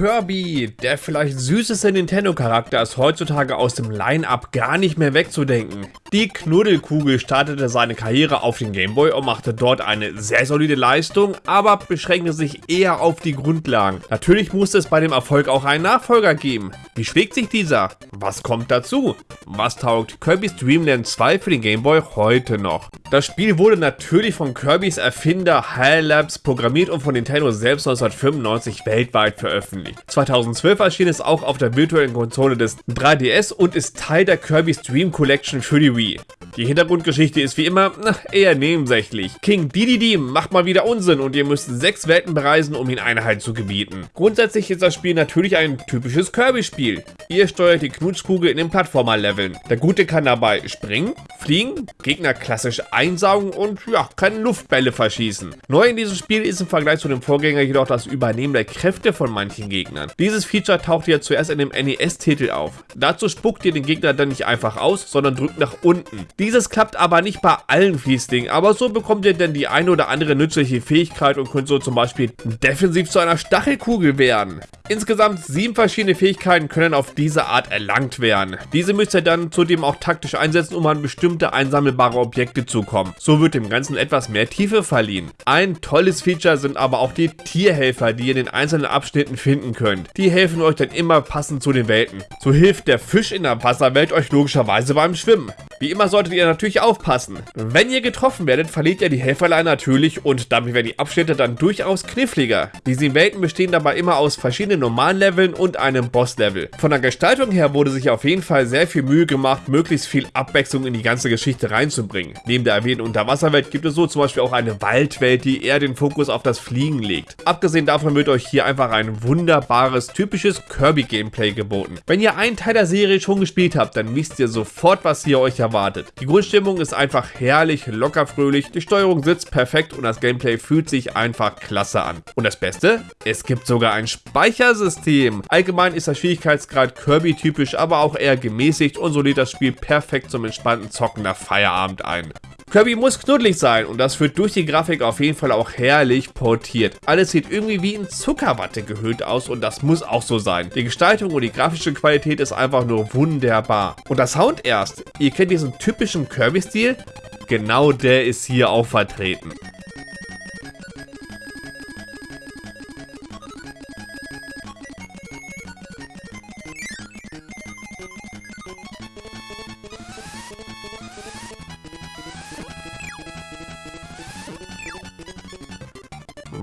Kirby, der vielleicht süßeste Nintendo-Charakter, ist heutzutage aus dem Line-Up gar nicht mehr wegzudenken. Die Knuddelkugel startete seine Karriere auf den Gameboy und machte dort eine sehr solide Leistung, aber beschränkte sich eher auf die Grundlagen. Natürlich musste es bei dem Erfolg auch einen Nachfolger geben. Wie schlägt sich dieser? Was kommt dazu? Was taugt Kirby's Dream Land 2 für den Gameboy heute noch? Das Spiel wurde natürlich von Kirbys Erfinder HAL Labs programmiert und von Nintendo selbst 1995 weltweit veröffentlicht. 2012 erschien es auch auf der virtuellen Konsole des 3DS und ist Teil der Kirby's Dream Collection für die Wii. Die Hintergrundgeschichte ist wie immer eher nebensächlich. King Dedede macht mal wieder Unsinn und ihr müsst sechs Welten bereisen, um ihn Einhalt zu gebieten. Grundsätzlich ist das Spiel natürlich ein typisches Kirby-Spiel. Ihr steuert die Knutschkugel in den Plattformer-Leveln. Der Gute kann dabei springen, fliegen, Gegner klassisch einsaugen und ja, keine Luftbälle verschießen. Neu in diesem Spiel ist im Vergleich zu dem Vorgänger jedoch das Übernehmen der Kräfte von manchen Gegnern. Dieses Feature taucht ja zuerst in dem NES-Titel auf. Dazu spuckt ihr den Gegner dann nicht einfach aus, sondern drückt nach unten. Dieses klappt aber nicht bei allen Fließdingen, aber so bekommt ihr denn die eine oder andere nützliche Fähigkeit und könnt so zum Beispiel defensiv zu einer Stachelkugel werden. Insgesamt sieben verschiedene Fähigkeiten können auf diese Art erlangt werden. Diese müsst ihr dann zudem auch taktisch einsetzen, um an bestimmte einsammelbare Objekte zu kommen. So wird dem Ganzen etwas mehr Tiefe verliehen. Ein tolles Feature sind aber auch die Tierhelfer, die ihr in den einzelnen Abschnitten finden könnt. Die helfen euch dann immer passend zu den Welten. So hilft der Fisch in der Wasserwelt euch logischerweise beim Schwimmen. Wie immer solltet ihr natürlich aufpassen. Wenn ihr getroffen werdet, verliert ihr die Helferlein natürlich und damit werden die Abschnitte dann durchaus kniffliger. Die sieben Welten bestehen dabei immer aus verschiedenen normalen Leveln und einem Boss-Level. Von der Gestaltung her wurde sich auf jeden Fall sehr viel Mühe gemacht, möglichst viel Abwechslung in die ganze Geschichte reinzubringen. Neben der erwähnten Unterwasserwelt gibt es so zum Beispiel auch eine Waldwelt, die eher den Fokus auf das Fliegen legt. Abgesehen davon wird euch hier einfach ein wunderbares, typisches Kirby-Gameplay geboten. Wenn ihr einen Teil der Serie schon gespielt habt, dann wisst ihr sofort, was hier euch erwartet erwartet. Die Grundstimmung ist einfach herrlich, locker fröhlich, die Steuerung sitzt perfekt und das Gameplay fühlt sich einfach klasse an. Und das Beste? Es gibt sogar ein Speichersystem. Allgemein ist der Schwierigkeitsgrad Kirby-typisch, aber auch eher gemäßigt und so lädt das Spiel perfekt zum entspannten Zocken nach Feierabend ein. Kirby muss knuddelig sein und das wird durch die Grafik auf jeden Fall auch herrlich portiert. Alles sieht irgendwie wie in Zuckerwatte gehüllt aus und das muss auch so sein. Die Gestaltung und die grafische Qualität ist einfach nur wunderbar. Und der Sound erst. Ihr kennt diesen typischen Kirby-Stil? Genau der ist hier auch vertreten.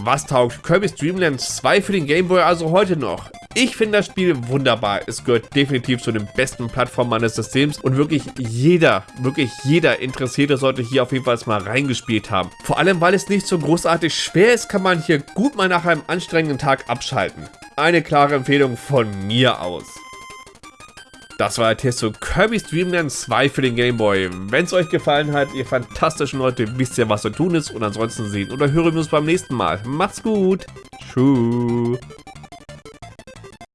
Was taugt Kirby's Dream Land 2 für den Game Boy also heute noch? Ich finde das Spiel wunderbar. Es gehört definitiv zu den besten Plattformen des Systems und wirklich jeder, wirklich jeder Interessierte sollte hier auf jeden Fall mal reingespielt haben. Vor allem, weil es nicht so großartig schwer ist, kann man hier gut mal nach einem anstrengenden Tag abschalten. Eine klare Empfehlung von mir aus. Das war der Test zu Kirby's Dream Land 2 für den Game Boy. Wenn es euch gefallen hat, ihr fantastischen Leute, wisst ihr, was zu tun ist. Und ansonsten sehen oder hören wir uns beim nächsten Mal. Macht's gut. Tschüss.